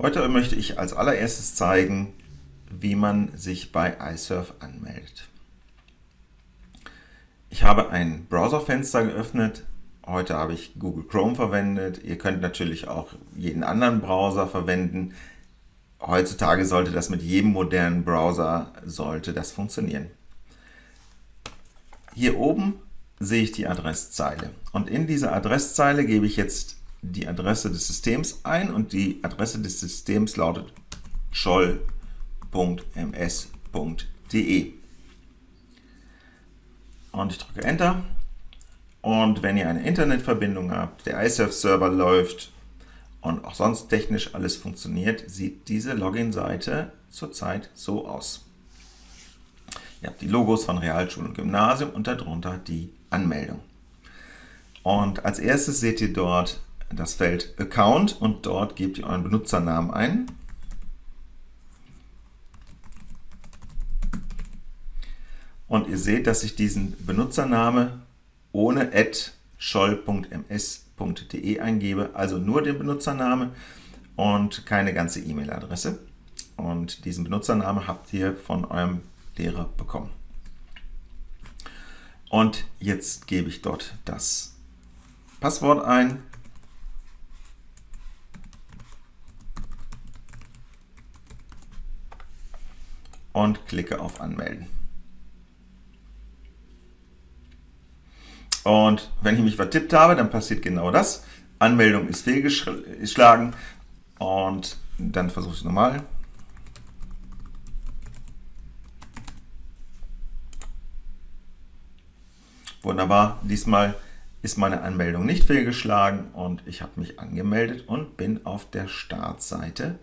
Heute möchte ich als allererstes zeigen, wie man sich bei iSurf anmeldet. Ich habe ein Browserfenster geöffnet. Heute habe ich Google Chrome verwendet. Ihr könnt natürlich auch jeden anderen Browser verwenden. Heutzutage sollte das mit jedem modernen Browser sollte das funktionieren. Hier oben sehe ich die Adresszeile. Und in dieser Adresszeile gebe ich jetzt die Adresse des Systems ein und die Adresse des Systems lautet scholl.ms.de. Und ich drücke Enter. Und wenn ihr eine Internetverbindung habt, der iSurf-Server läuft und auch sonst technisch alles funktioniert, sieht diese Login-Seite zurzeit so aus. Ihr habt die Logos von Realschule und Gymnasium und darunter die Anmeldung. Und als erstes seht ihr dort das Feld Account und dort gebt ihr euren Benutzernamen ein. Und ihr seht, dass ich diesen Benutzername ohne scholl.ms.de eingebe, also nur den Benutzername und keine ganze E-Mail-Adresse. Und diesen Benutzername habt ihr von eurem Lehrer bekommen. Und jetzt gebe ich dort das Passwort ein. Und klicke auf Anmelden. Und wenn ich mich vertippt habe, dann passiert genau das. Anmeldung ist fehlgeschlagen und dann versuche ich es nochmal. Wunderbar, diesmal ist meine Anmeldung nicht fehlgeschlagen und ich habe mich angemeldet und bin auf der Startseite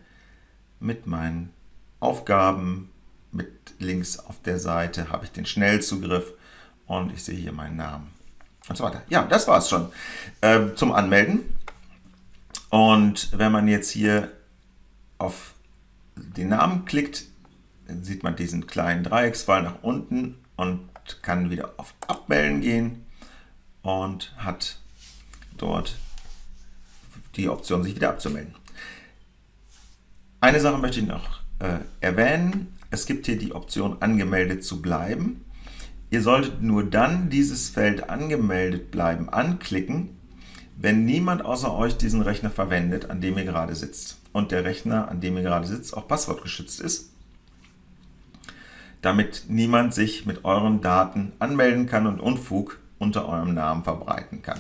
mit meinen Aufgaben. Links auf der Seite habe ich den Schnellzugriff und ich sehe hier meinen Namen und so weiter. Ja, das war es schon äh, zum Anmelden. Und wenn man jetzt hier auf den Namen klickt, dann sieht man diesen kleinen Dreiecksfall nach unten und kann wieder auf Abmelden gehen und hat dort die Option, sich wieder abzumelden. Eine Sache möchte ich noch äh, erwähnen. Es gibt hier die Option, angemeldet zu bleiben. Ihr solltet nur dann dieses Feld angemeldet bleiben anklicken, wenn niemand außer euch diesen Rechner verwendet, an dem ihr gerade sitzt und der Rechner, an dem ihr gerade sitzt, auch passwortgeschützt ist damit niemand sich mit euren Daten anmelden kann und Unfug unter eurem Namen verbreiten kann.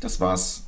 Das war's